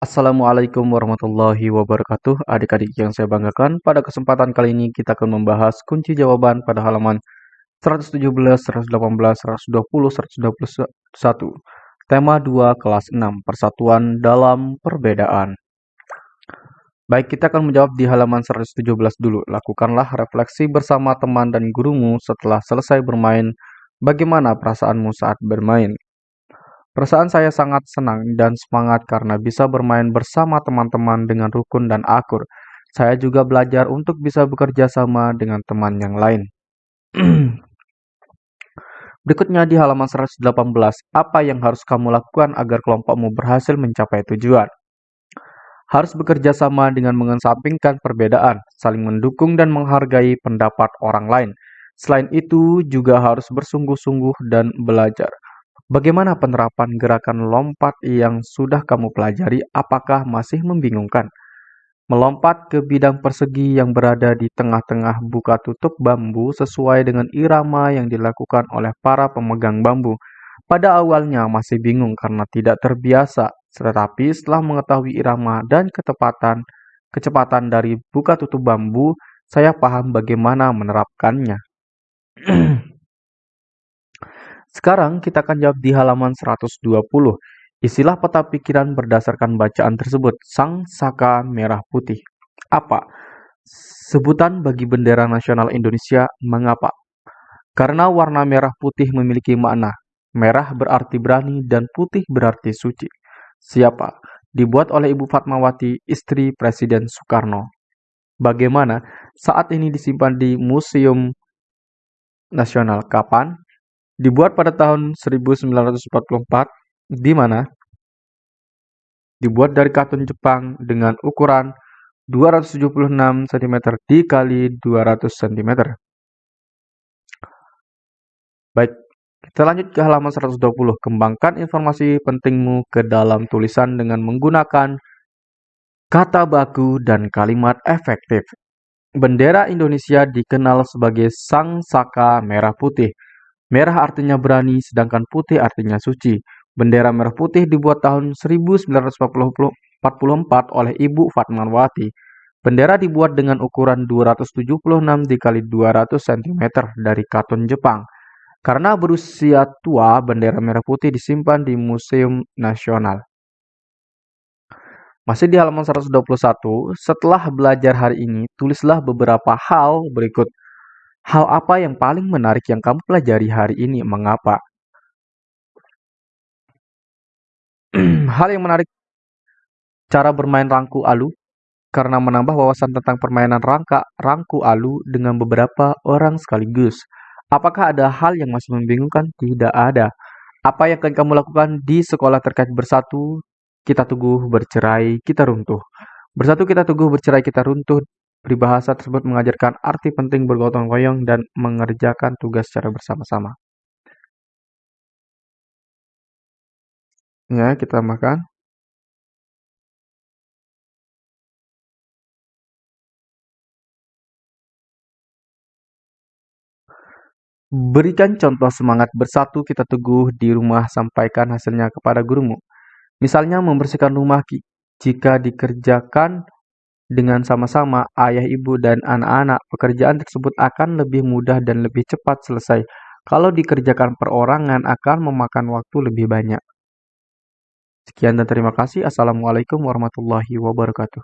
Assalamualaikum warahmatullahi wabarakatuh Adik-adik yang saya banggakan Pada kesempatan kali ini kita akan membahas kunci jawaban pada halaman 117, 118, 120, 121 Tema 2 kelas 6 Persatuan dalam perbedaan Baik, kita akan menjawab di halaman 117 dulu. Lakukanlah refleksi bersama teman dan gurumu setelah selesai bermain. Bagaimana perasaanmu saat bermain? Perasaan saya sangat senang dan semangat karena bisa bermain bersama teman-teman dengan rukun dan akur. Saya juga belajar untuk bisa bekerja sama dengan teman yang lain. Berikutnya di halaman 118, apa yang harus kamu lakukan agar kelompokmu berhasil mencapai tujuan? Harus bekerja sama dengan mengesampingkan perbedaan, saling mendukung dan menghargai pendapat orang lain. Selain itu, juga harus bersungguh-sungguh dan belajar. Bagaimana penerapan gerakan lompat yang sudah kamu pelajari? Apakah masih membingungkan? Melompat ke bidang persegi yang berada di tengah-tengah buka tutup bambu sesuai dengan irama yang dilakukan oleh para pemegang bambu. Pada awalnya masih bingung karena tidak terbiasa, tetapi setelah mengetahui irama dan ketepatan kecepatan dari buka tutup bambu, saya paham bagaimana menerapkannya. Sekarang kita akan jawab di halaman 120. Isilah peta pikiran berdasarkan bacaan tersebut. Sang Saka Merah Putih. Apa? Sebutan bagi bendera nasional Indonesia mengapa? Karena warna merah putih memiliki makna. Merah berarti berani dan putih berarti suci. Siapa? Dibuat oleh Ibu Fatmawati, istri Presiden Soekarno. Bagaimana? Saat ini disimpan di Museum Nasional. Kapan? Dibuat pada tahun 1944, di mana dibuat dari katun Jepang dengan ukuran 276 cm dikali 200 cm. Baik, kita lanjut ke halaman 120. Kembangkan informasi pentingmu ke dalam tulisan dengan menggunakan kata baku dan kalimat efektif. Bendera Indonesia dikenal sebagai Sang Saka Merah Putih. Merah artinya berani, sedangkan putih artinya suci. Bendera merah putih dibuat tahun 1944 oleh Ibu Fatmawati. Bendera dibuat dengan ukuran 276 dikali 200 cm dari katun Jepang. Karena berusia tua, bendera merah putih disimpan di Museum Nasional. Masih di halaman 121, setelah belajar hari ini, tulislah beberapa hal berikut. Hal apa yang paling menarik yang kamu pelajari hari ini? Mengapa? Hal yang menarik cara bermain rangku alu karena menambah wawasan tentang permainan rangka rangku alu dengan beberapa orang sekaligus. Apakah ada hal yang masih membingungkan? Tidak ada. Apa yang akan kamu lakukan di sekolah terkait bersatu? Kita teguh, bercerai, kita runtuh. Bersatu kita teguh, bercerai, kita runtuh Peribahasa tersebut mengajarkan arti penting bergotong royong dan mengerjakan tugas secara bersama-sama. Ya, kita makan. Berikan contoh semangat bersatu kita teguh di rumah sampaikan hasilnya kepada gurumu. Misalnya membersihkan rumah jika dikerjakan dengan sama-sama ayah, ibu, dan anak-anak, pekerjaan tersebut akan lebih mudah dan lebih cepat selesai. Kalau dikerjakan perorangan akan memakan waktu lebih banyak. Sekian dan terima kasih. Assalamualaikum warahmatullahi wabarakatuh.